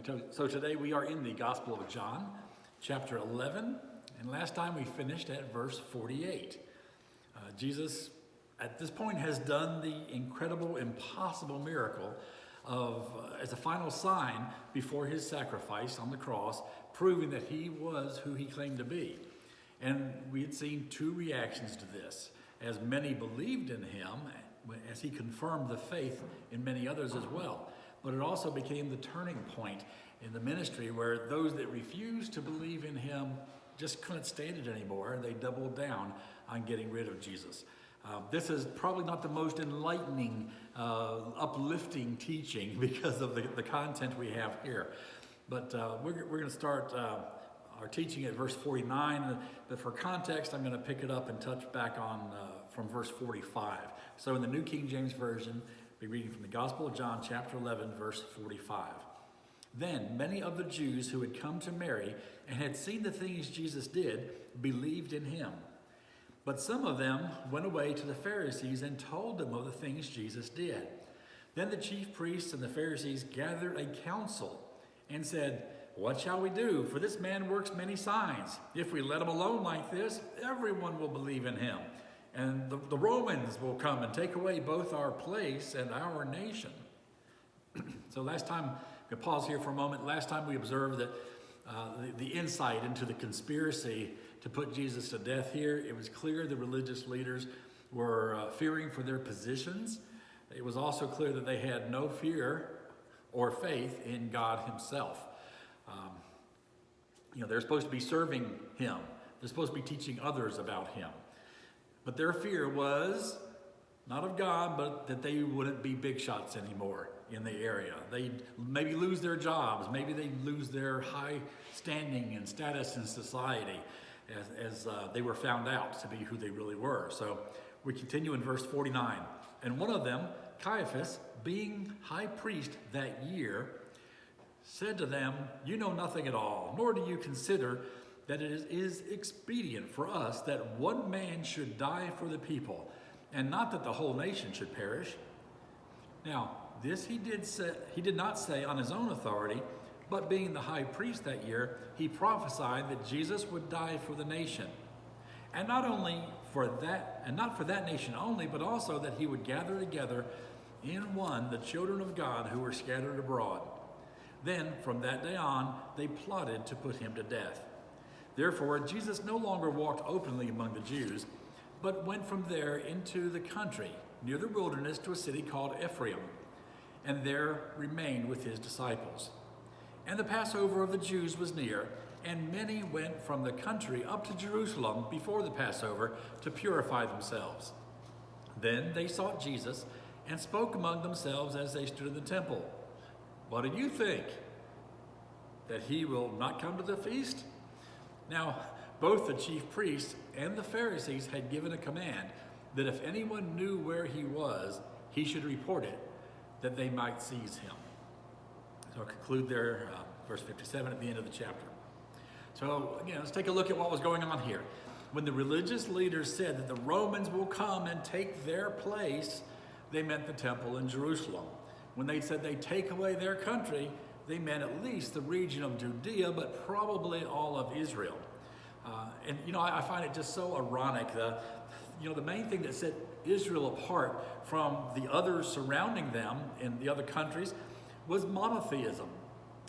Right, so- so today we are in the Gospel of John, chapter 11, and last time we finished at verse 48. Uh, Jesus, at this point, has done the incredible, impossible miracle of, uh, as a final sign before his sacrifice on the cross, proving that he was who he claimed to be. And we had seen two reactions to this. As many believed in him, as he confirmed the faith in many others as well. But it also became the turning point in the ministry where those that refused to believe in him just couldn't stand it anymore and they doubled down on getting rid of Jesus. Uh, this is probably not the most enlightening, uh, uplifting teaching because of the, the content we have here. But uh, we're, we're going to start uh, our teaching at verse 49. But for context, I'm going to pick it up and touch back on uh, from verse 45. So in the New King James Version, we're reading from the Gospel of John, chapter 11, verse 45. Then many of the Jews who had come to Mary and had seen the things Jesus did believed in him. But some of them went away to the Pharisees and told them of the things Jesus did. Then the chief priests and the Pharisees gathered a council and said, What shall we do? For this man works many signs. If we let him alone like this, everyone will believe in him. And the, the Romans will come and take away both our place and our nation. so last time, we pause here for a moment. Last time we observed that uh, the, the insight into the conspiracy to put Jesus to death here, it was clear the religious leaders were uh, fearing for their positions. It was also clear that they had no fear or faith in God himself. Um, you know, they're supposed to be serving him. They're supposed to be teaching others about him. But their fear was not of God, but that they wouldn't be big shots anymore in the area. They'd maybe lose their jobs. Maybe they'd lose their high standing and status in society as, as uh, they were found out to be who they really were. So we continue in verse 49. And one of them, Caiaphas, being high priest that year, said to them, You know nothing at all, nor do you consider that it is, expedient for us that one man should die for the people, and not that the whole nation should perish. Now, this he did say, he did not say on his own authority, but being the high priest that year, he prophesied that Jesus would die for the nation. And not only for that, and not for that nation only, but also that he would gather together in one the children of God who were scattered abroad. Then, from that day on, they plotted to put him to death. Therefore, Jesus no longer walked openly among the Jews, but went from there into the country, near the wilderness, to a city called Ephraim, and there remained with his disciples. And the Passover of the Jews was near, and many went from the country up to Jerusalem before the Passover to purify themselves. Then they sought Jesus and spoke among themselves as they stood in the temple. What do you think? That he will not come to the feast? Now, both the chief priests and the Pharisees had given a command that if anyone knew where he was, he should report it, that they might seize him. So I'll conclude there, uh, verse 57 at the end of the chapter. So again, let's take a look at what was going on here. When the religious leaders said that the Romans will come and take their place, they meant the temple in Jerusalem. When they said they take away their country, they meant at least the region of Judea, but probably all of Israel. Uh, and you know, I, I, find it just so ironic. The, you know, the main thing that set Israel apart from the others surrounding them in the other countries was monotheism,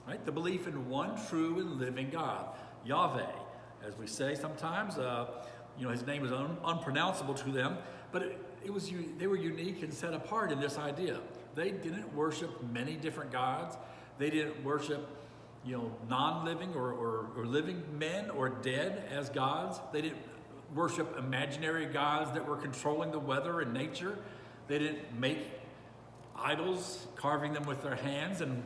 right? The belief in one true and living God, Yahweh, as we say sometimes. Uh, you know, his name is un unpronounceable to them, but it, it was they were unique and set apart in this idea. They didn't worship many different gods. They didn't worship, you know, non-living or, or, or living men or dead as gods. They didn't worship imaginary gods that were controlling the weather and nature. They didn't make idols, carving them with their hands and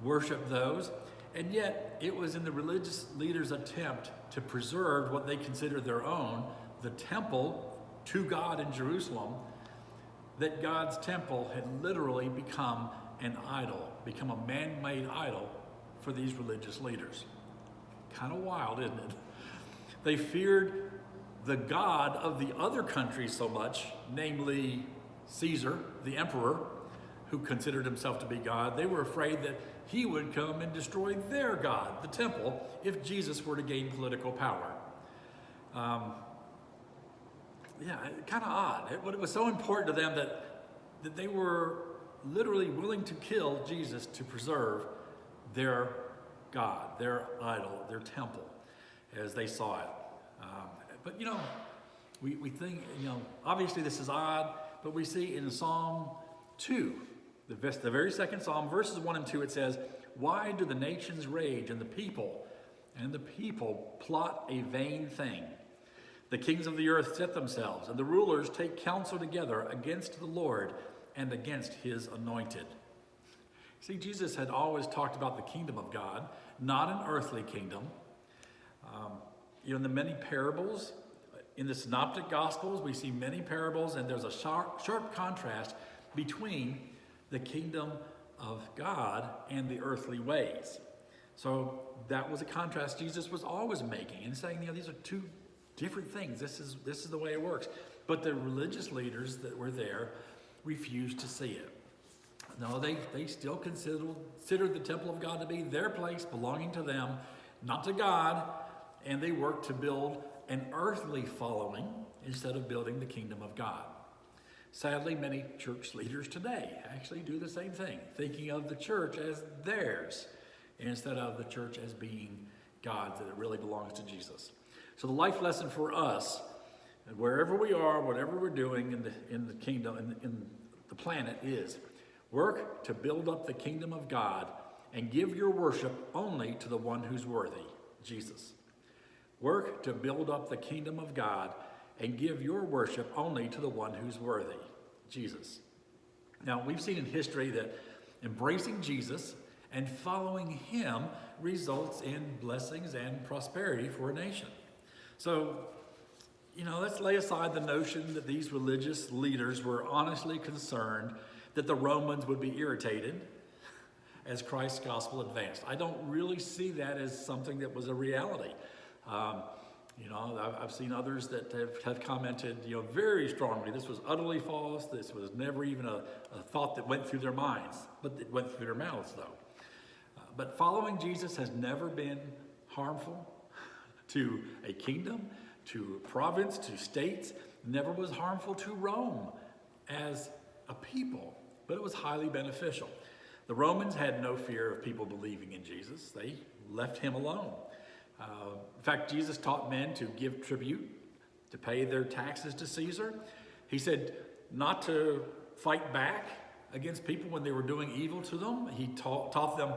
worship those. And yet, it was in the religious leaders' attempt to preserve what they considered their own, the temple to God in Jerusalem, that God's temple had literally become an idol, become a man-made idol for these religious leaders. Kind of wild, isn't it? They feared the God of the other country so much, namely Caesar, the emperor, who considered himself to be God. They were afraid that he would come and destroy their God, the temple, if Jesus were to gain political power. Um, yeah, kind of odd. It, it was so important to them that, that they were literally willing to kill Jesus to preserve their God, their idol, their temple, as they saw it. Um, but you know, we, we think, you know, obviously this is odd, but we see in Psalm 2, the, the very second Psalm, verses 1 and 2, it says, Why do the nations rage and the people, and the people plot a vain thing? The kings of the earth set themselves, and the rulers take counsel together against the Lord and against his anointed. See, Jesus had always talked about the kingdom of God, not an earthly kingdom. Um, you know, in the many parables, in the synoptic gospels, we see many parables, and there's a sharp, sharp contrast between the kingdom of God and the earthly ways. So that was a contrast Jesus was always making and saying, you know, these are two different things. This is, this is the way it works. But the religious leaders that were there refused to see it. No, they, they still considered, considered the temple of God to be their place, belonging to them, not to God, and they worked to build an earthly following instead of building the kingdom of God. Sadly, many church leaders today actually do the same thing, thinking of the church as theirs instead of the church as being God's, that it really belongs to Jesus. So the life lesson for us, wherever we are, whatever we're doing in the, in the kingdom, in, in the planet, is work to build up the kingdom of God and give your worship only to the one who's worthy, Jesus. Work to build up the kingdom of God and give your worship only to the one who's worthy, Jesus. Now, we've seen in history that embracing Jesus and following him results in blessings and prosperity for a nation. So, you know, let's lay aside the notion that these religious leaders were honestly concerned that the Romans would be irritated as Christ's gospel advanced. I don't really see that as something that was a reality. Um, you know, I've, seen others that have, have, commented, you know, very strongly, this was utterly false. This was never even a, a thought that went through their minds, but it went through their mouths, though. Uh, but following Jesus has never been harmful to a kingdom, to province, to states, never was harmful to Rome as a people, but it was highly beneficial. The Romans had no fear of people believing in Jesus. They left him alone. Uh, in fact, Jesus taught men to give tribute, to pay their taxes to Caesar. He said not to fight back against people when they were doing evil to them. He taught, taught them,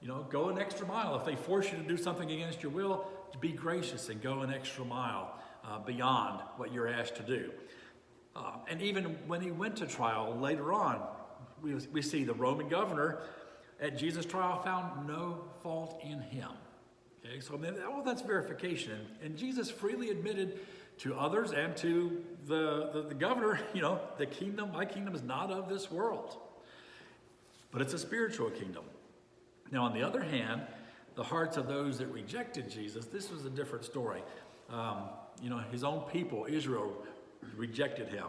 you know, go an extra mile. If they force you to do something against your will, be gracious and go an extra mile uh, beyond what you're asked to do. Uh, and even when he went to trial later on, we, we see the Roman governor at Jesus' trial found no fault in him. Okay, so well, that's verification. And Jesus freely admitted to others and to the, the, the governor, you know, the kingdom, my kingdom is not of this world, but it's a spiritual kingdom. Now, on the other hand, the hearts of those that rejected Jesus, this was a different story. Um, you know, his own people, Israel, rejected him.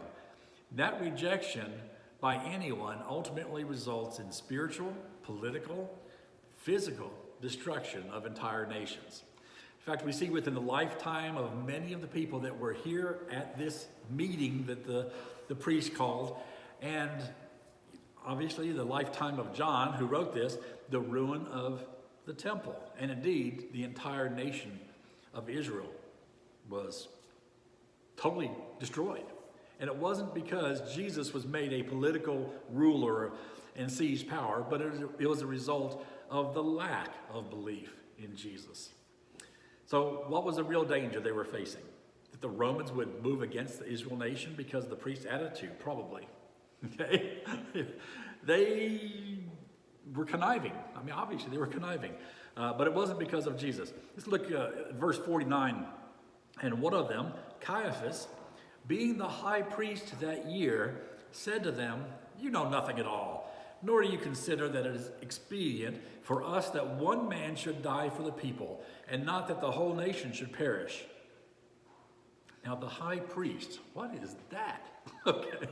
That rejection by anyone ultimately results in spiritual, political, physical destruction of entire nations. In fact, we see within the lifetime of many of the people that were here at this meeting that the, the priest called, and obviously the lifetime of John, who wrote this, the ruin of the temple. And indeed, the entire nation of Israel was totally destroyed. And it wasn't because Jesus was made a political ruler and seized power, but it was a result of the lack of belief in Jesus. So, what was the real danger they were facing? That the Romans would move against the Israel nation because of the priest's attitude? Probably. Okay? they were conniving. I mean, obviously, they were conniving. Uh, but it wasn't because of Jesus. Let's look uh, at verse 49. And one of them, Caiaphas, being the high priest that year, said to them, You know nothing at all, nor do you consider that it is expedient for us that one man should die for the people, and not that the whole nation should perish. Now, the high priest, what is that? okay.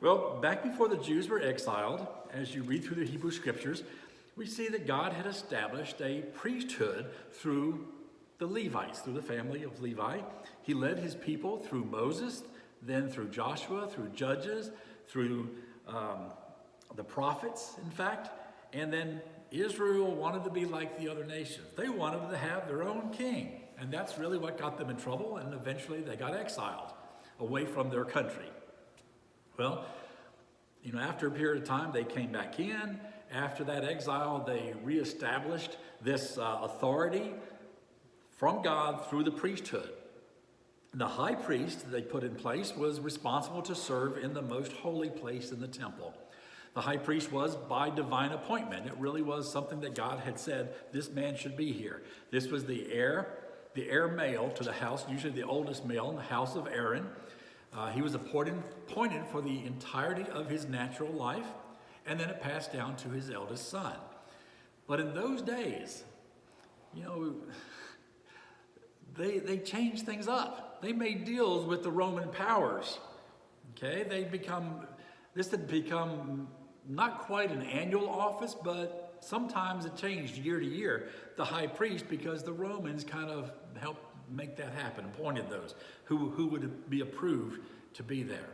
Well, back before the Jews were exiled, as you read through the Hebrew scriptures, we see that God had established a priesthood through the Levites, through the family of Levi. He led his people through Moses, then through Joshua, through Judges, through um, the prophets, in fact. And then Israel wanted to be like the other nations. They wanted to have their own king. And that's really what got them in trouble. And eventually they got exiled away from their country. Well, you know, after a period of time, they came back in. After that exile, they reestablished this uh, authority from God through the priesthood. The high priest they put in place was responsible to serve in the most holy place in the temple. The high priest was by divine appointment. It really was something that God had said, this man should be here. This was the heir, the heir male to the house, usually the oldest male in the house of Aaron. Uh, he was appointed, appointed for the entirety of his natural life, and then it passed down to his eldest son. But in those days, you know, they, they changed things up. They made deals with the Roman powers. Okay, they become, this had become not quite an annual office, but sometimes it changed year to year, the high priest, because the Romans kind of helped make that happen, appointed those who, who would be approved to be there.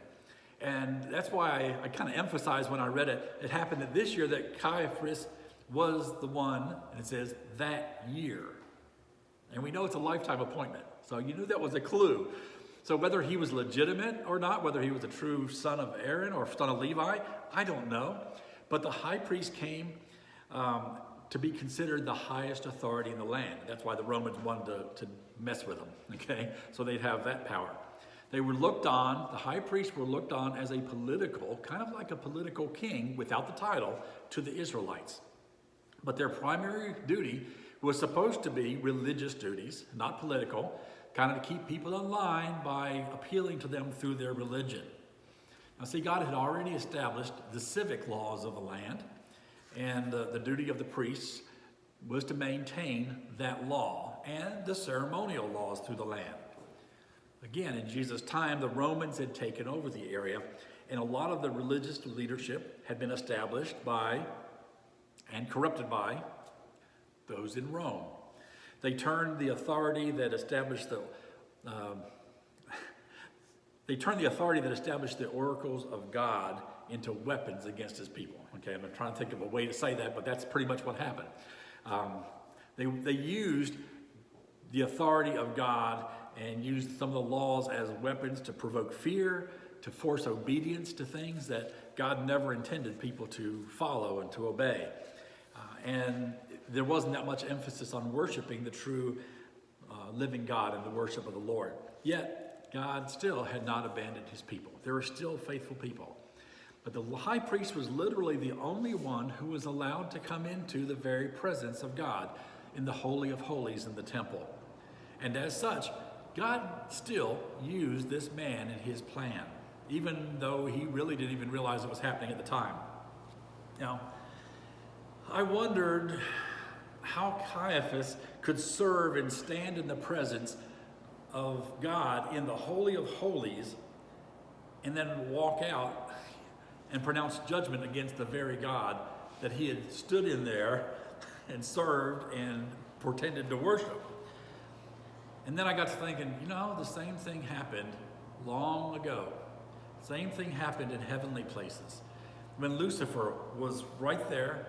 And that's why I, I kind of emphasized when I read it, it happened that this year that Caiaphas was the one, and it says that year. And we know it's a lifetime appointment. So you knew that was a clue. So whether he was legitimate or not, whether he was a true son of Aaron or son of Levi, I don't know. But the high priest came um, to be considered the highest authority in the land. That's why the Romans wanted to, to mess with them, okay? So they'd have that power. They were looked on, the high priests were looked on as a political, kind of like a political king without the title, to the Israelites. But their primary duty was supposed to be religious duties, not political, kind of to keep people in line by appealing to them through their religion. Now, see, God had already established the civic laws of the land, and uh, the duty of the priests was to maintain that law and the ceremonial laws through the land. Again, in Jesus' time, the Romans had taken over the area, and a lot of the religious leadership had been established by and corrupted by those in Rome. They turned the authority that established the um, they turned the authority that established the oracles of God into weapons against his people. Okay, I'm trying to think of a way to say that, but that's pretty much what happened. Um, they, they used the authority of God and used some of the laws as weapons to provoke fear, to force obedience to things that God never intended people to follow and to obey. Uh, and there wasn't that much emphasis on worshiping the true uh, living God and the worship of the Lord. Yet, God still had not abandoned his people. There were still faithful people. But the high priest was literally the only one who was allowed to come into the very presence of God in the Holy of Holies in the temple. And as such, God still used this man in his plan, even though he really didn't even realize it was happening at the time. Now, I wondered how Caiaphas could serve and stand in the presence of God in the Holy of Holies and then walk out and pronounce judgment against the very God that he had stood in there and served and pretended to worship. And then I got to thinking, you know, the same thing happened long ago. Same thing happened in heavenly places. When Lucifer was right there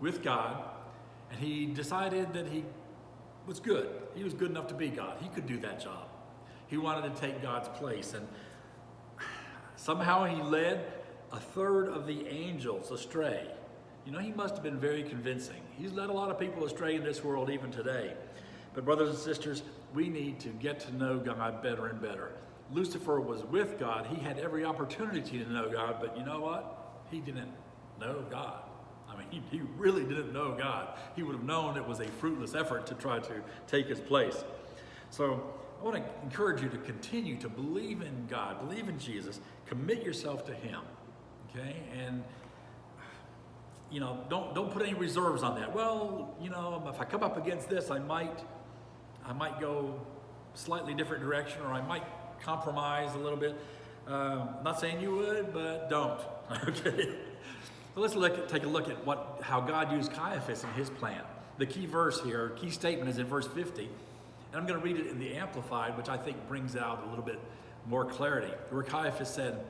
with God, and he decided that he was good. He was good enough to be God. He could do that job. He wanted to take God's place. And somehow he led a third of the angels astray. You know, he must have been very convincing. He's led a lot of people astray in this world even today. But, brothers and sisters, we need to get to know God better and better. Lucifer was with God. He had every opportunity to know God, but you know what? He didn't know God. I mean, he, he really didn't know God. He would have known it was a fruitless effort to try to take his place. So I want to encourage you to continue to believe in God, believe in Jesus, commit yourself to Him. Okay? And you know, don't don't put any reserves on that. Well, you know, if I come up against this, I might I might go slightly different direction, or I might compromise a little bit. Um, not saying you would, but don't. Okay. so let's look at, take a look at what, how God used Caiaphas in his plan. The key verse here, key statement is in verse 50. And I'm going to read it in the Amplified, which I think brings out a little bit more clarity. Where Caiaphas said,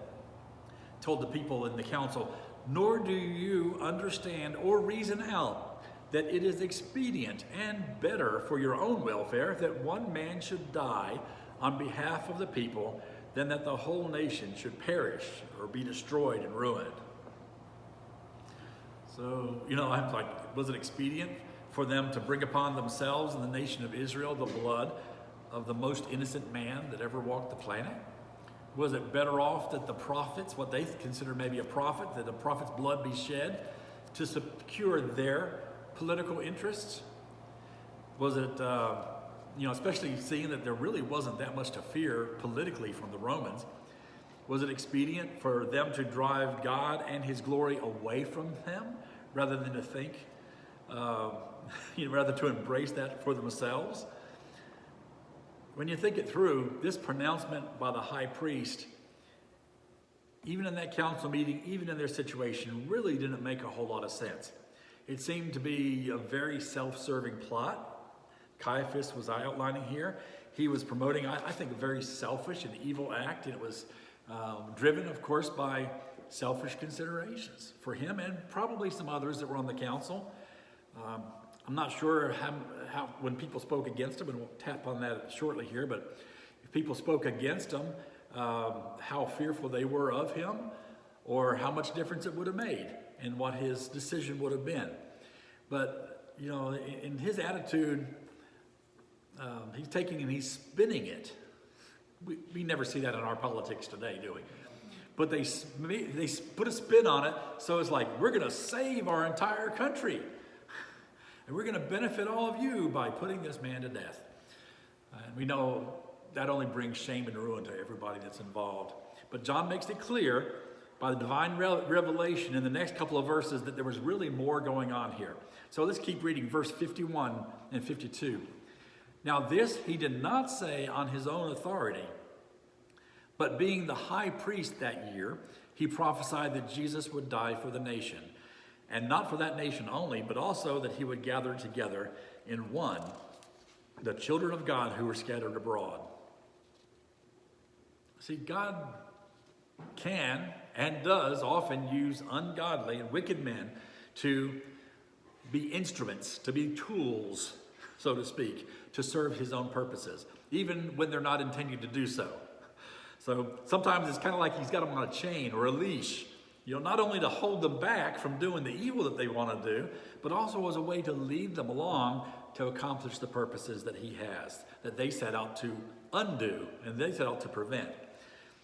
told the people in the council, Nor do you understand or reason out that it is expedient and better for your own welfare that one man should die on behalf of the people than that the whole nation should perish or be destroyed and ruined. So, you know, I'm like, was it expedient for them to bring upon themselves and the nation of Israel the blood of the most innocent man that ever walked the planet? Was it better off that the prophets, what they consider maybe a prophet, that the prophet's blood be shed to secure their political interests? Was it, uh, you know, especially seeing that there really wasn't that much to fear politically from the Romans? Was it expedient for them to drive God and his glory away from them rather than to think, uh, you know, rather to embrace that for themselves? When you think it through, this pronouncement by the high priest, even in that council meeting, even in their situation, really didn't make a whole lot of sense. It seemed to be a very self serving plot. Caiaphas was outlining here. He was promoting, I, think, a very selfish and evil act, and it was um, driven, of course, by selfish considerations for him and probably some others that were on the council. Um, I'm not sure how, how, when people spoke against him, and we'll tap on that shortly here, but if people spoke against him, um, how fearful they were of him, or how much difference it would have made and what his decision would have been. But, you know, in, his attitude, um, he's taking and he's spinning it. We, we never see that in our politics today, do we? But they, they put a spin on it, so it's like, we're going to save our entire country. And we're going to benefit all of you by putting this man to death. Uh, and we know that only brings shame and ruin to everybody that's involved. But John makes it clear by the divine revelation in the next couple of verses that there was really more going on here. So let's keep reading verse 51 and 52. Now, this he did not say on his own authority, but being the high priest that year, he prophesied that Jesus would die for the nation and not for that nation only, but also that he would gather together in one the children of God who were scattered abroad. See, God can and does often use ungodly and wicked men to be instruments, to be tools, so to speak, to serve his own purposes, even when they're not intending to do so. So sometimes it's kind of like he's got them on a chain or a leash you know, not only to hold them back from doing the evil that they want to do, but also as a way to lead them along to accomplish the purposes that he has, that they set out to undo and they set out to prevent.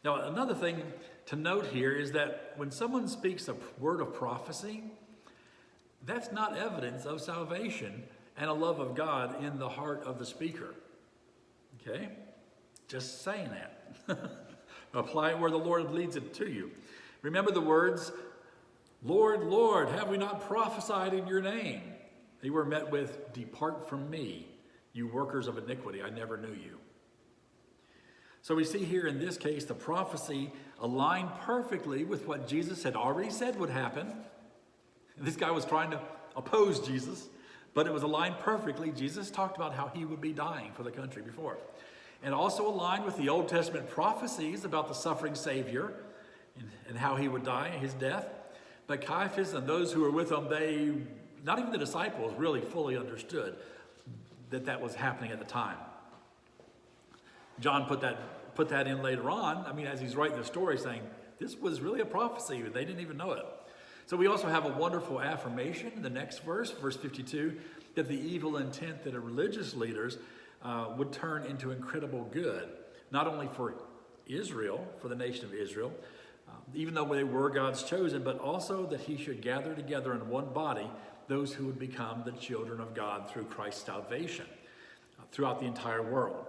Now, another thing to note here is that when someone speaks a word of prophecy, that's not evidence of salvation and a love of God in the heart of the speaker. Okay? Just saying that. Apply it where the Lord leads it to you. Remember the words, Lord, Lord, have we not prophesied in your name? They were met with, Depart from me, you workers of iniquity, I never knew you. So we see here in this case the prophecy aligned perfectly with what Jesus had already said would happen. This guy was trying to oppose Jesus, but it was aligned perfectly. Jesus talked about how he would be dying for the country before. And also aligned with the Old Testament prophecies about the suffering Savior and how he would die, his death. But Caiaphas and those who were with him, they, not even the disciples, really fully understood that that was happening at the time. John put that, put that in later on. I mean, as he's writing the story, saying, this was really a prophecy. They didn't even know it. So we also have a wonderful affirmation in the next verse, verse 52, that the evil intent that the religious leaders uh, would turn into incredible good, not only for Israel, for the nation of Israel, even though they were God's chosen, but also that he should gather together in one body those who would become the children of God through Christ's salvation uh, throughout the entire world.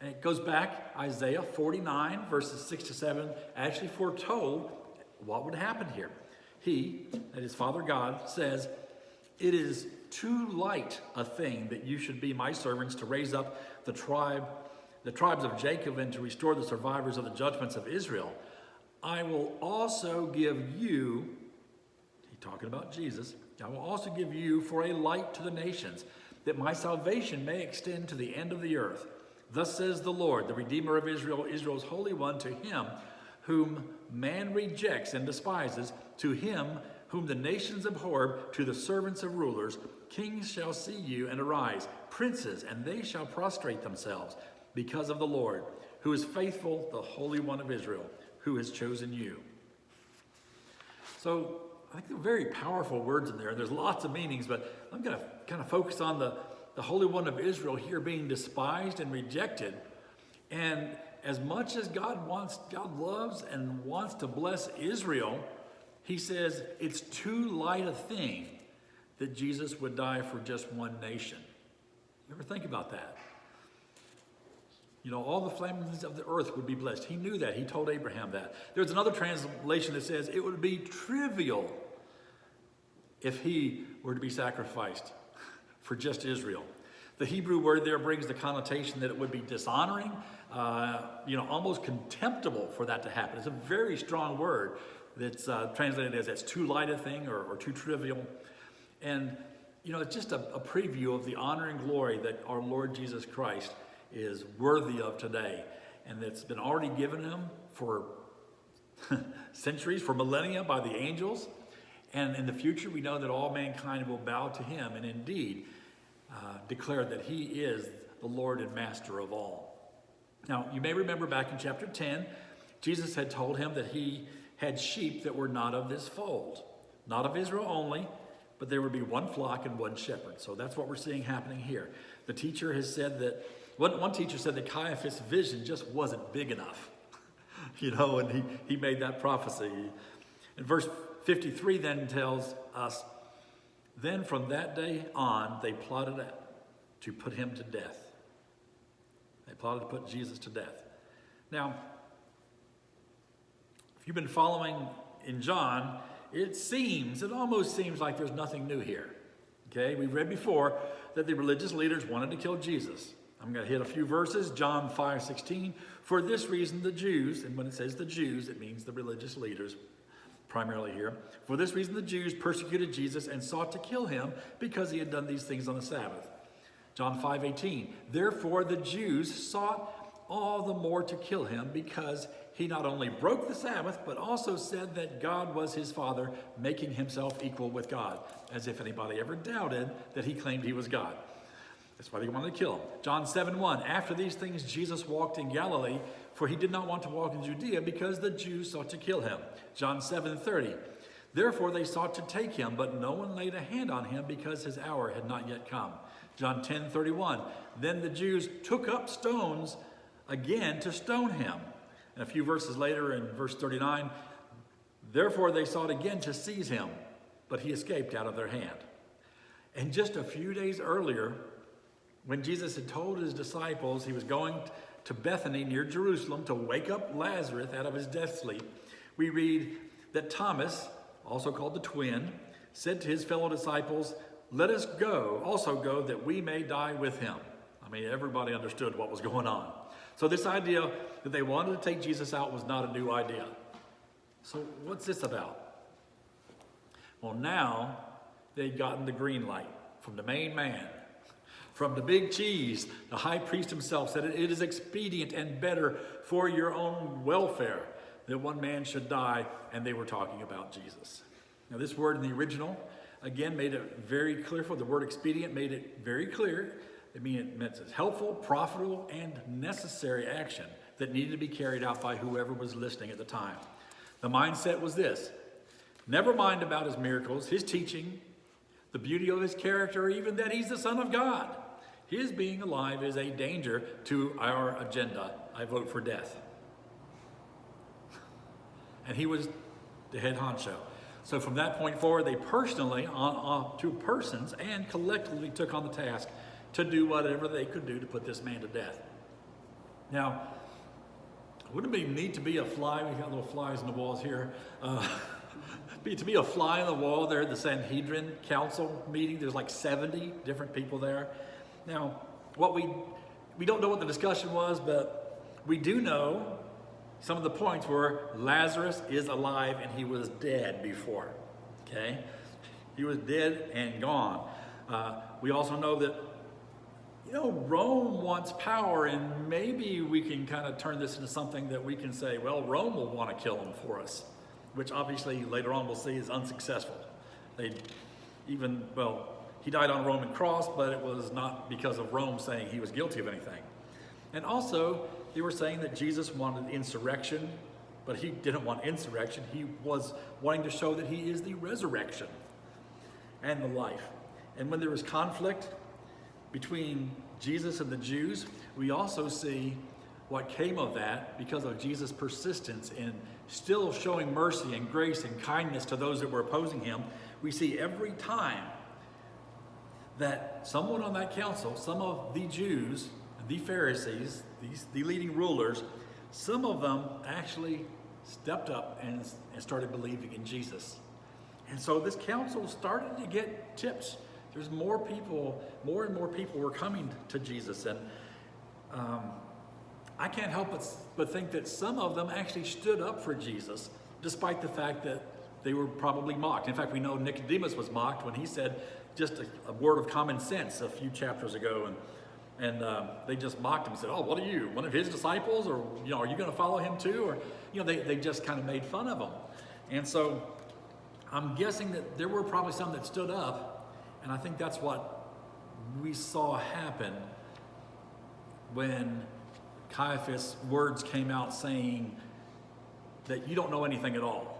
And it goes back, Isaiah 49, verses 6 to 7, actually foretold what would happen here. He, that is Father God, says, It is too light a thing that you should be my servants to raise up the tribe, the tribes of Jacob, and to restore the survivors of the judgments of Israel. I will also give you, he talking about Jesus, I will also give you for a light to the nations, that my salvation may extend to the end of the earth. Thus says the Lord, the Redeemer of Israel, Israel's Holy One, to him whom man rejects and despises, to him whom the nations abhor, to the servants of rulers, kings shall see you and arise, princes, and they shall prostrate themselves because of the Lord, who is faithful, the Holy One of Israel, who has chosen you. So I think they're very powerful words in there. There's lots of meanings, but I'm going to kind of focus on the, the Holy One of Israel here being despised and rejected. And as much as God wants, God loves and wants to bless Israel, he says it's too light a thing that Jesus would die for just one nation. You ever think about that? You know, all the families of the earth would be blessed. He knew that. He told Abraham that. There's another translation that says it would be trivial if he were to be sacrificed for just Israel. The Hebrew word there brings the connotation that it would be dishonoring, uh, you know, almost contemptible for that to happen. It's a very strong word that's uh, translated as it's too light a thing or, or too trivial. And, you know, it's just a, a preview of the honor and glory that our Lord Jesus Christ is worthy of today and that's been already given him for centuries, for millennia by the angels. And in the future, we know that all mankind will bow to him and indeed uh, declare that he is the Lord and master of all. Now, you may remember back in chapter 10, Jesus had told him that he had sheep that were not of this fold, not of Israel only, but there would be one flock and one shepherd. So that's what we're seeing happening here. The teacher has said that one, one teacher said that Caiaphas' vision just wasn't big enough, you know, and he, he made that prophecy. In verse 53 then tells us, then from that day on, they plotted to put him to death. They plotted to put Jesus to death. Now, if you've been following in John, it seems, it almost seems like there's nothing new here. Okay, we've read before that the religious leaders wanted to kill Jesus. I'm going to hit a few verses. John 5 16. For this reason, the Jews, and when it says the Jews, it means the religious leaders primarily here. For this reason, the Jews persecuted Jesus and sought to kill him because he had done these things on the Sabbath. John 5 18. Therefore, the Jews sought all the more to kill him because he not only broke the Sabbath, but also said that God was his Father, making himself equal with God, as if anybody ever doubted that he claimed he was God. That's why they wanted to kill him. John 7 1. After these things, Jesus walked in Galilee, for he did not want to walk in Judea because the Jews sought to kill him. John 7 30. Therefore they sought to take him, but no one laid a hand on him because his hour had not yet come. John 10 31. Then the Jews took up stones again to stone him. And a few verses later, in verse 39, therefore they sought again to seize him, but he escaped out of their hand. And just a few days earlier, when Jesus had told his disciples he was going to Bethany near Jerusalem to wake up Lazarus out of his death sleep, we read that Thomas, also called the twin, said to his fellow disciples, Let us go, also go, that we may die with him. I mean, everybody understood what was going on. So, this idea that they wanted to take Jesus out was not a new idea. So, what's this about? Well, now they'd gotten the green light from the main man, from the big cheese, the high priest himself said, It is expedient and better for your own welfare that one man should die, and they were talking about Jesus. Now, this word in the original, again, made it very clear for the word expedient, made it very clear. It mean it meant it's helpful, profitable, and necessary action that needed to be carried out by whoever was listening at the time. The mindset was this never mind about his miracles, his teaching, the beauty of his character, even that he's the Son of God. His being alive is a danger to our agenda. I vote for death. And he was the head honcho. So from that point forward, they personally, on, on two persons, and collectively took on the task to do whatever they could do to put this man to death. Now, wouldn't it be neat to be a fly? We got little flies in the walls here. Uh, be, to be a fly on the wall there at the Sanhedrin Council meeting. There's like 70 different people there. Now, what we we don't know what the discussion was, but we do know some of the points were Lazarus is alive and he was dead before. Okay? He was dead and gone. Uh, we also know that, you know, Rome wants power, and maybe we can kind of turn this into something that we can say, well, Rome will want to kill him for us, which obviously later on we'll see is unsuccessful. They even, well, he died on a Roman cross, but it was not because of Rome saying he was guilty of anything. And also, they were saying that Jesus wanted insurrection, but he didn't want insurrection. He was wanting to show that he is the resurrection and the life. And when there was conflict between Jesus and the Jews, we also see what came of that because of Jesus' persistence in still showing mercy and grace and kindness to those that were opposing him. We see every time that someone on that council, some of the Jews, the Pharisees, these, the leading rulers, some of them actually stepped up and, and started believing in Jesus. And so this council started to get tips. There's more people, more and more people were coming to Jesus. And um, I can't help but, but think that some of them actually stood up for Jesus, despite the fact that they were probably mocked. In fact, we know Nicodemus was mocked when he said just a, a word of common sense a few chapters ago. And and um, they just mocked him and said, oh, what are you, one of his disciples? Or, you know, are you going to follow him too? Or, you know, they, they just kind of made fun of him. And so I'm guessing that there were probably some that stood up. And I think that's what we saw happen when Caiaphas' words came out saying that you don't know anything at all.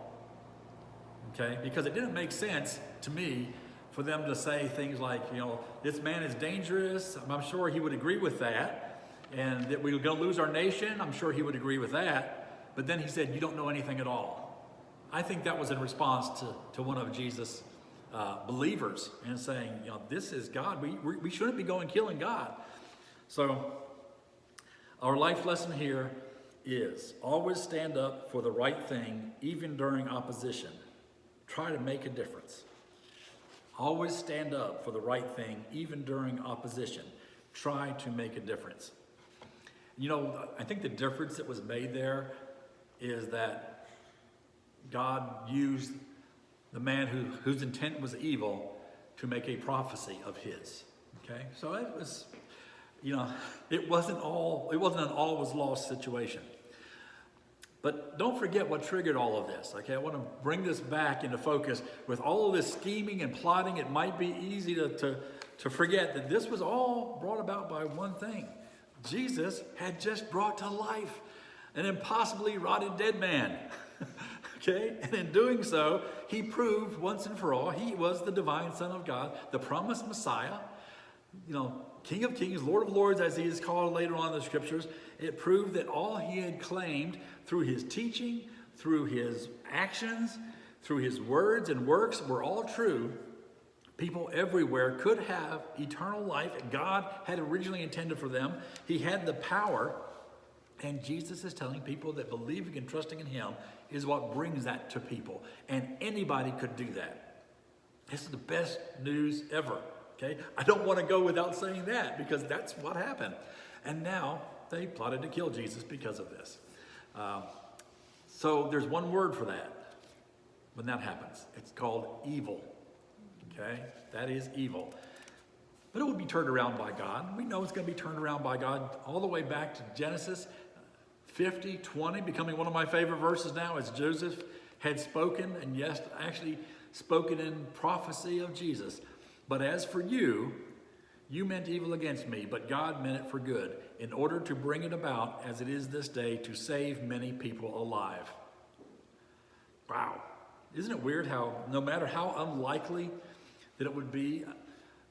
Okay? Because it didn't make sense to me for them to say things like, you know, this man is dangerous. I'm sure he would agree with that. And that we're going to lose our nation. I'm sure he would agree with that. But then he said, you don't know anything at all. I think that was in response to, to one of Jesus' uh, believers and saying, you know, this is God. We, we shouldn't be going killing God. So our life lesson here is always stand up for the right thing, even during opposition. Try to make a difference. Always stand up for the right thing, even during opposition. Try to make a difference. You know, I think the difference that was made there is that God used the man who, whose intent was evil to make a prophecy of his. Okay? So it was, you know, it wasn't all, it wasn't an all was lost situation. But don't forget what triggered all of this, okay? I want to bring this back into focus. With all of this scheming and plotting, it might be easy to, to, to forget that this was all brought about by one thing. Jesus had just brought to life an impossibly rotted dead man, okay? And in doing so, he proved once and for all he was the divine Son of God, the promised Messiah, you know, King of Kings, Lord of Lords, as he is called later on in the scriptures. It proved that all he had claimed through his teaching, through his actions, through his words and works were all true. People everywhere could have eternal life. God had originally intended for them. He had the power. And Jesus is telling people that believing and trusting in him is what brings that to people. And anybody could do that. This is the best news ever. Okay? I don't want to go without saying that because that's what happened. And now they plotted to kill Jesus because of this. Um, so there's one word for that when that happens. It's called evil. Okay? That is evil. But it will be turned around by God. We know it's going to be turned around by God all the way back to Genesis 50, 20, becoming one of my favorite verses now as Joseph had spoken, and yes, actually spoken in prophecy of Jesus. But as for you, you meant evil against me, but God meant it for good, in order to bring it about as it is this day to save many people alive. Wow. Isn't it weird how, no matter how unlikely that it would be,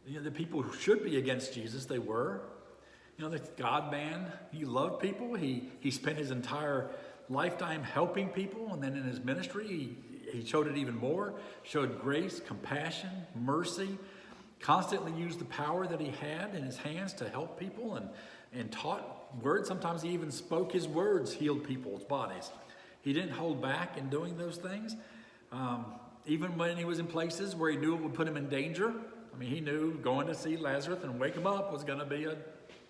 you know, the people who should be against Jesus, they were. You know, the God man, he loved people. He, he spent his entire lifetime helping people, and then in his ministry, he, he showed it even more, showed grace, compassion, mercy, constantly used the power that he had in his hands to help people and, and taught words. Sometimes he even spoke his words, healed people's bodies. He didn't hold back in doing those things. Um, even when he was in places where he knew it would put him in danger. I mean, he knew going to see Lazarus and wake him up was going to be a,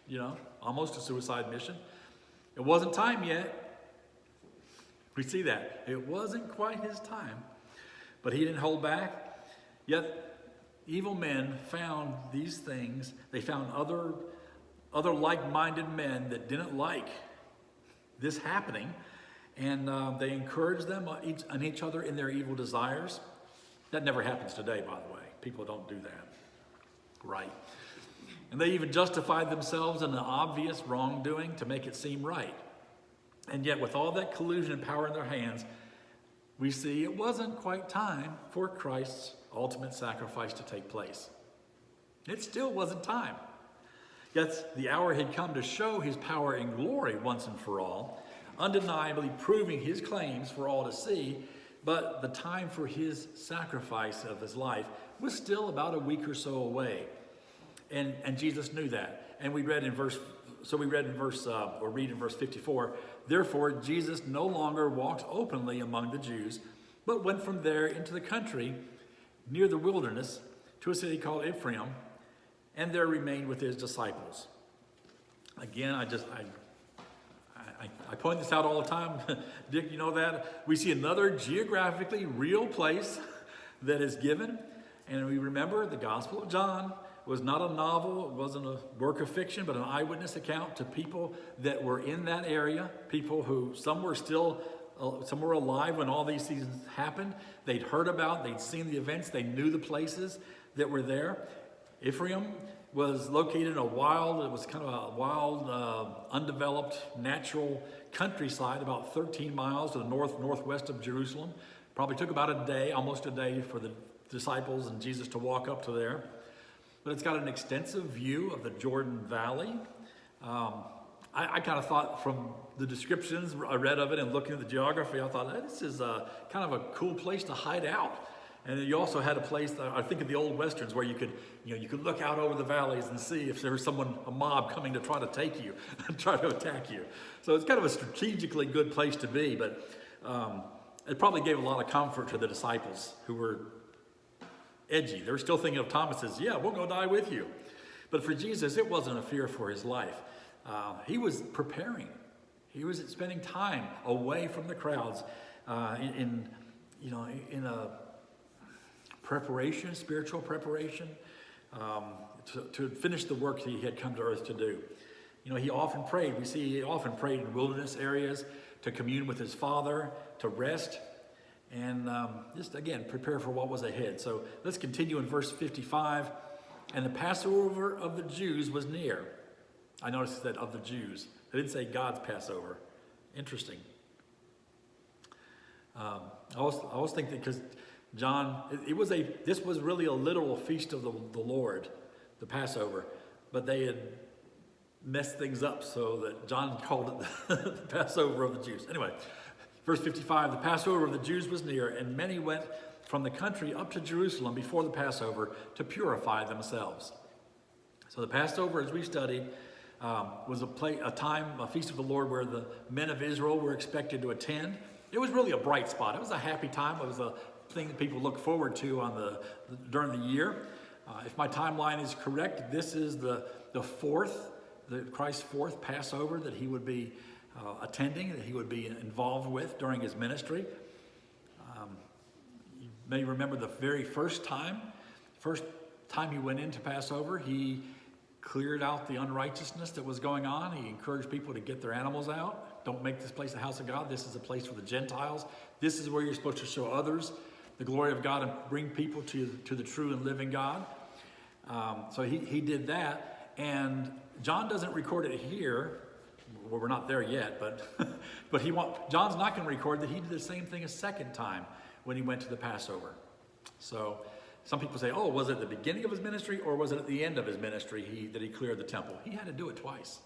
you know, almost a suicide mission. It wasn't time yet. We see that. It wasn't quite his time. But he didn't hold back. Yet evil men found these things. They found other, other like-minded men that didn't like this happening. And uh, they encouraged them on each, on each other in their evil desires. That never happens today, by the way. People don't do that. Right. And they even justified themselves in an obvious wrongdoing to make it seem right. And yet, with all that collusion and power in their hands, we see it wasn't quite time for Christ's ultimate sacrifice to take place. It still wasn't time. Yet the hour had come to show his power and glory once and for all, undeniably proving his claims for all to see, but the time for his sacrifice of his life was still about a week or so away. And, and Jesus knew that. And we read in verse, so we read in verse, uh, or read in verse 54, therefore Jesus no longer walked openly among the Jews, but went from there into the country near the wilderness to a city called Ephraim, and there remained with his disciples. Again, I just, I, I, I point this out all the time. Dick, you know that? We see another geographically real place that is given. And we remember the Gospel of John was not a novel, it wasn't a work of fiction, but an eyewitness account to people that were in that area, people who some were still some were alive when all these things happened. They'd heard about, they'd seen the events, they knew the places that were there. Ephraim was located in a wild, it was kind of a wild, uh, undeveloped, natural countryside about 13 miles to the north, northwest of Jerusalem. Probably took about a day, almost a day for the disciples and Jesus to walk up to there. But it's got an extensive view of the Jordan Valley. Um, I, I kind of thought from the descriptions I read of it and looking at the geography, I thought hey, this is a, kind of a cool place to hide out. And you also had a place, I think of the old westerns, where you could, you know, you could look out over the valleys and see if there was someone, a mob coming to try to take you, try to attack you. So it's kind of a strategically good place to be, but um, it probably gave a lot of comfort to the disciples who were edgy. They were still thinking of Thomas as, yeah, we'll go die with you. But for Jesus, it wasn't a fear for his life. Uh, he was preparing. He was spending time away from the crowds uh, in, in, you know, in a preparation, spiritual preparation, um, to, to finish the work that he had come to earth to do. You know, he often prayed. We see he often prayed in wilderness areas to commune with his Father, to rest, and um, just again prepare for what was ahead. So let's continue in verse 55. And the Passover of the Jews was near. I noticed that of the Jews. They didn't say God's Passover. Interesting. Um, I was I was thinking because John, it, it, was a this was really a literal feast of the, the Lord, the Passover, but they had messed things up so that John called it the Passover of the Jews. Anyway, Verse 55 The Passover of the Jews was near, and many went from the country up to Jerusalem before the Passover to purify themselves. So the Passover, as we studied, um, was a, play, a time, a feast of the Lord where the men of Israel were expected to attend. It was really a bright spot. It was a happy time. It was a thing that people look forward to on the, during the year. Uh, if my timeline is correct, this is the, the fourth, the Christ's fourth Passover that he would be uh, attending that he would be involved with during his ministry. Um, you may remember the very first time, first time he went into Passover, he cleared out the unrighteousness that was going on. He encouraged people to get their animals out. Don't make this place a house of God. This is a place for the Gentiles. This is where you're supposed to show others the glory of God and bring people to, to the true and living God. Um, so he, he did that. And John doesn't record it here, well, we're not there yet, but, but he want, John's not going to record that he did the same thing a second time when he went to the Passover. So some people say, oh, was it the beginning of his ministry or was it at the end of his ministry he, that he cleared the temple? He had to do it twice.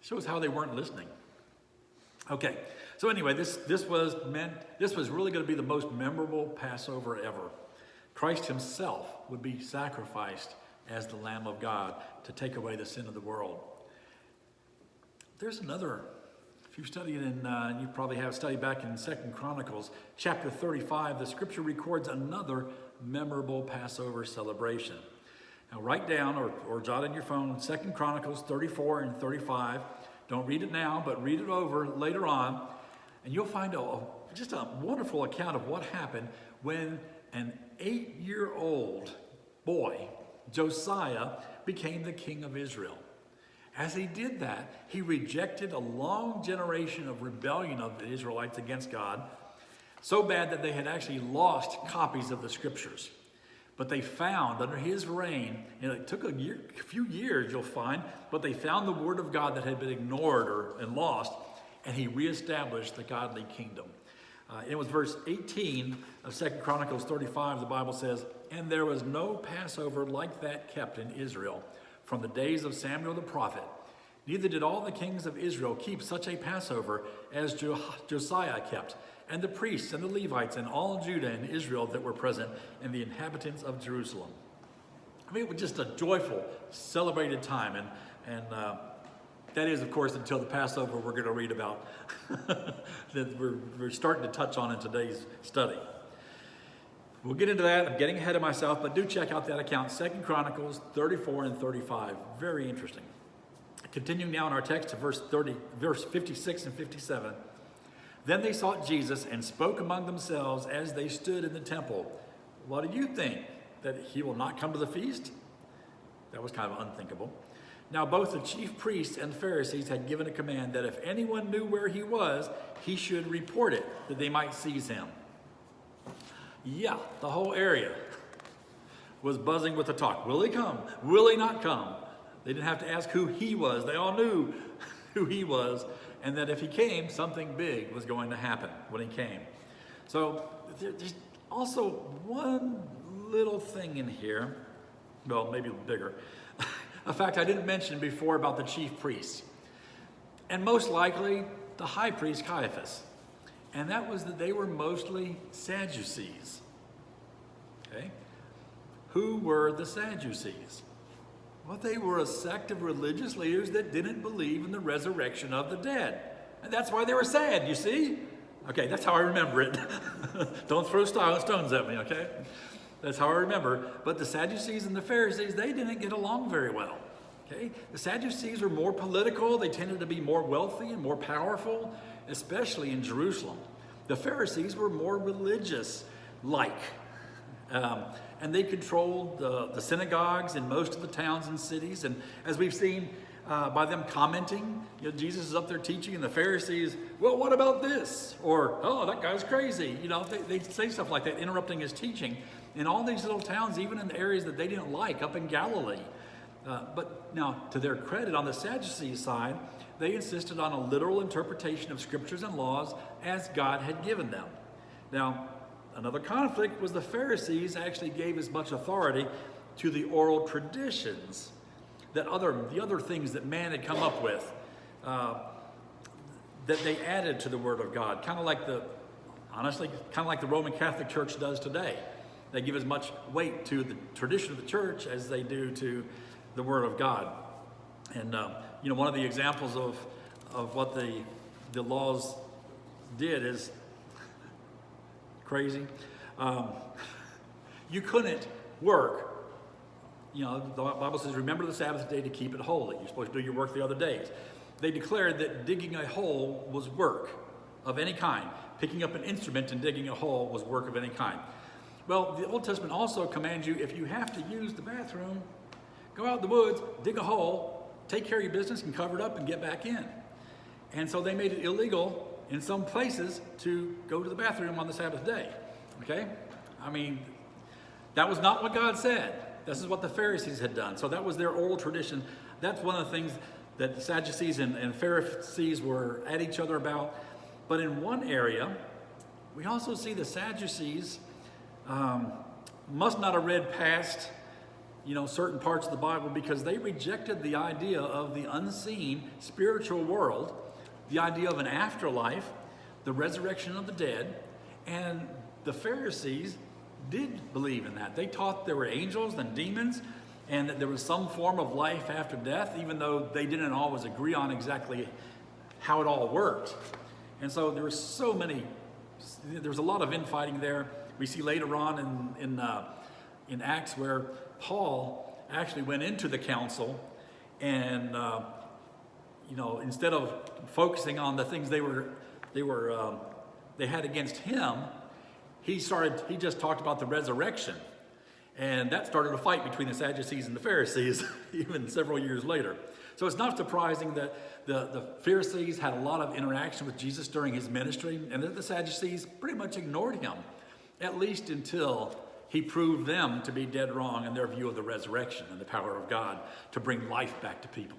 Shows how they weren't listening. Okay, so anyway, this, this was meant, this was really going to be the most memorable Passover ever. Christ himself would be sacrificed as the Lamb of God to take away the sin of the world. There's another, if you've studied in, uh, you probably have studied back in Second Chronicles, chapter 35, the scripture records another memorable Passover celebration. Now write down or, or jot in your phone Second Chronicles 34 and 35. Don't read it now, but read it over later on, and you'll find a, just a wonderful account of what happened when an eight year old boy, Josiah, became the king of Israel. As he did that, he rejected a long generation of rebellion of the Israelites against God, so bad that they had actually lost copies of the scriptures. But they found under his reign, and it took a, year, a few years, you'll find, but they found the word of God that had been ignored or and lost, and he reestablished the godly kingdom. Uh, it was verse 18 of Second Chronicles 35, the Bible says, And there was no Passover like that kept in Israel from the days of Samuel the prophet. Neither did all the kings of Israel keep such a Passover as Josiah kept and the priests and the Levites and all Judah and Israel that were present and the inhabitants of Jerusalem. I mean, it was just a joyful, celebrated time. And, and uh, that is, of course, until the Passover we're going to read about that we're, we're starting to touch on in today's study. We'll get into that. I'm getting ahead of myself, but do check out that account, Second Chronicles 34 and 35. Very interesting. Continuing now in our text to verse 30, verse 56 and 57. Then they sought Jesus and spoke among themselves as they stood in the temple. What do you think? That he will not come to the feast? That was kind of unthinkable. Now, both the chief priests and the Pharisees had given a command that if anyone knew where he was, he should report it, that they might seize him. Yeah, the whole area was buzzing with the talk. Will he come? Will he not come? They didn't have to ask who he was. They all knew who he was and that if he came, something big was going to happen when he came. So there's also one little thing in here, well, maybe bigger. a fact I didn't mention before about the chief priests, and most likely the high priest Caiaphas. And that was that they were mostly Sadducees. Okay? Who were the Sadducees? Well, they were a sect of religious leaders that didn't believe in the resurrection of the dead. And that's why they were sad, you see? Okay, that's how I remember it. Don't throw stones at me, okay? That's how I remember. But the Sadducees and the Pharisees, they didn't get along very well. Okay? The Sadducees were more political, they tended to be more wealthy and more powerful, especially in Jerusalem. The Pharisees were more religious like. Um, and they controlled the, the synagogues in most of the towns and cities. And as we've seen uh, by them commenting, you know, Jesus is up there teaching, and the Pharisees, well, what about this? Or, oh, that guy's crazy. You know, they, they say stuff like that, interrupting his teaching. In all these little towns, even in the areas that they didn't like, up in Galilee. Uh, but now, to their credit, on the Sadducee side, they insisted on a literal interpretation of scriptures and laws as God had given them. Now, Another conflict was the Pharisees actually gave as much authority to the oral traditions that other the other things that man had come up with uh, that they added to the Word of God, kind of like the honestly, kind of like the Roman Catholic Church does today. They give as much weight to the tradition of the church as they do to the Word of God. And uh, you know, one of the examples of of what the the laws did is crazy. Um, you couldn't work. You know, the Bible says, remember the Sabbath day to keep it holy. You're supposed to do your work the other days. They declared that digging a hole was work of any kind. Picking up an instrument and digging a hole was work of any kind. Well, the Old Testament also commands you if you have to use the bathroom, go out in the woods, dig a hole, take care of your business and cover it up and get back in. And so they made it illegal in some places to go to the bathroom on the Sabbath day. Okay? I mean, that was not what God said. This is what the Pharisees had done. So that was their oral tradition. That's one of the things that the Sadducees and, and Pharisees were at each other about. But in one area, we also see the Sadducees um, must not have read past you know certain parts of the Bible because they rejected the idea of the unseen spiritual world the idea of an afterlife, the resurrection of the dead, and the Pharisees did believe in that. They taught there were angels and demons and that there was some form of life after death, even though they didn't always agree on exactly how it all worked. And so there were so many, there was a lot of infighting there. We see later on in, in, uh, in Acts where Paul actually went into the council and uh, you know, instead of focusing on the things they were, they were um, they had against him, he started, he just talked about the resurrection. And that started a fight between the Sadducees and the Pharisees, even several years later. So it's not surprising that the, the Pharisees had a lot of interaction with Jesus during his ministry, and that the Sadducees pretty much ignored him, at least until he proved them to be dead wrong in their view of the resurrection and the power of God to bring life back to people.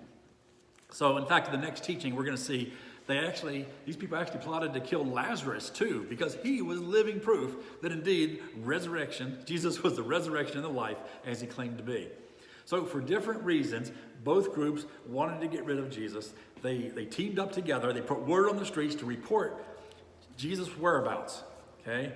So, in fact, in the next teaching, we're going to see they actually, these people actually plotted to kill Lazarus too, because he was living proof that indeed resurrection, Jesus was the resurrection and the life as he claimed to be. So, for different reasons, both groups wanted to get rid of Jesus. They, they teamed up together, they put word on the streets to report Jesus' whereabouts. Okay?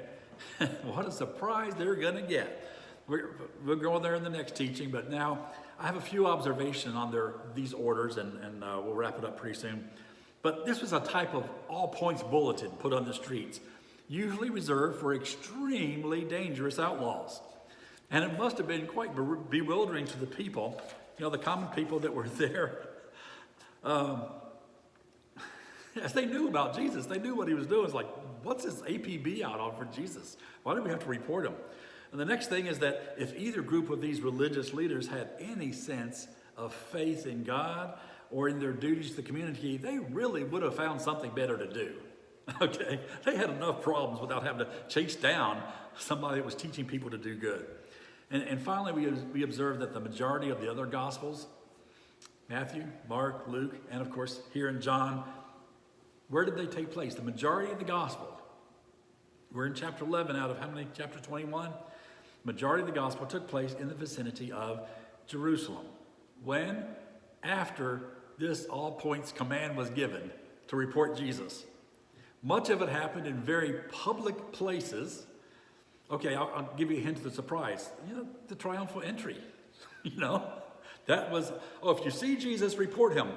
what a surprise they're going to get. We're, we'll go there in the next teaching, but now I have a few observations on their, these orders, and, and uh, we'll wrap it up pretty soon. But this was a type of all points bulletin put on the streets, usually reserved for extremely dangerous outlaws. And it must have been quite bewildering to the people, you know, the common people that were there. Um, as they knew about Jesus, they knew what he was doing. It's like, what's his APB out on for Jesus? Why do we have to report him? And the next thing is that if either group of these religious leaders had any sense of faith in God or in their duties to the community, they really would have found something better to do. Okay? They had enough problems without having to chase down somebody that was teaching people to do good. And, and finally, we, we observe that the majority of the other Gospels, Matthew, Mark, Luke, and of course here in John, where did they take place? The majority of the Gospel. We're in chapter 11 out of how many? Chapter 21? Majority of the Gospel took place in the vicinity of Jerusalem. When? After this all points command was given to report Jesus. Much of it happened in very public places. Okay, I'll, I'll give you a hint of the surprise. You know, the triumphal entry. you know, that was, oh, if you see Jesus, report him.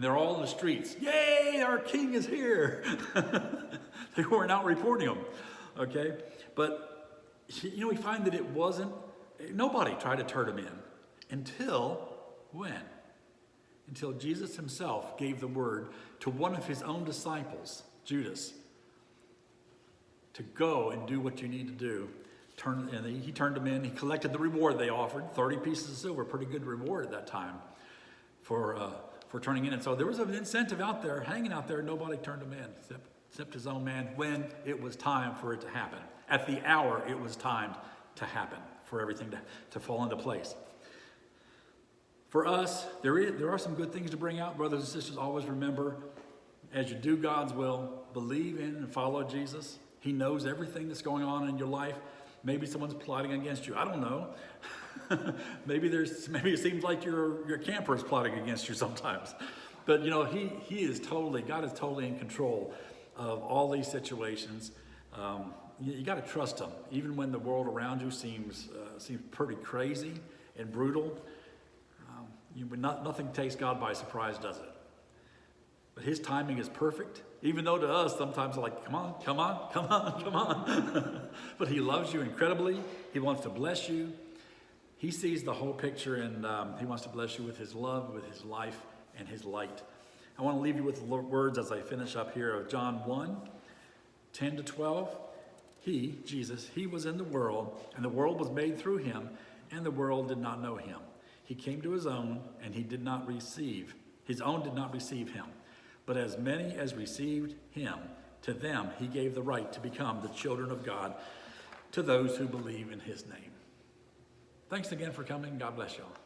And they're all in the streets. Yay, our king is here. they weren't out reporting him. Okay, but you know, we find that it wasn't, nobody tried to turn him in until when? until Jesus himself gave the word to one of his own disciples, Judas, to go and do what you need to do. Turn, and he turned them in. He collected the reward they offered 30 pieces of silver, pretty good reward at that time for, uh, for turning in. And so there was an incentive out there, hanging out there. Nobody turned him in except, except his own man when it was time for it to happen. At the hour it was timed to happen, for everything to, to fall into place. For us, there, is, there are some good things to bring out, brothers and sisters. Always remember, as you do God's will, believe in and follow Jesus. He knows everything that's going on in your life. Maybe someone's plotting against you. I don't know. maybe there's maybe it seems like your your camper is plotting against you sometimes. But you know, he he is totally God is totally in control of all these situations. Um, you, you got to trust him, even when the world around you seems uh, seems pretty crazy and brutal. You, not, nothing takes God by surprise, does it? But his timing is perfect, even though to us sometimes like, come on, come on, come on, come on. but he loves you incredibly. He wants to bless you. He sees the whole picture and um, he wants to bless you with his love, with his life, and his light. I want to leave you with words as I finish up here of John 1 10 to 12. He, Jesus, he was in the world, and the world was made through him, and the world did not know him. He came to his own, and he did not receive. His own did not receive him. But as many as received him, to them he gave the right to become the children of God, to those who believe in his name. Thanks again for coming. God bless y'all.